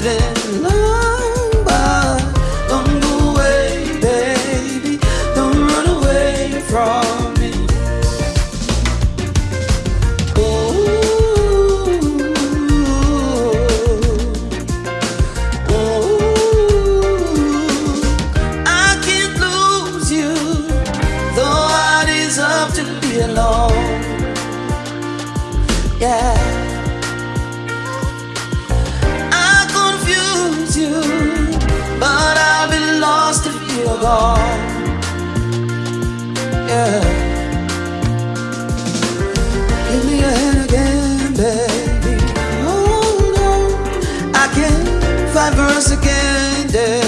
There's been long, don't go away, baby. Don't run away from me. I can't lose you, though I deserve to be alone. Yeah, lost if. Yeah. Give me your hand again, baby. Oh, Hold on, I can't fight for us again, yeah.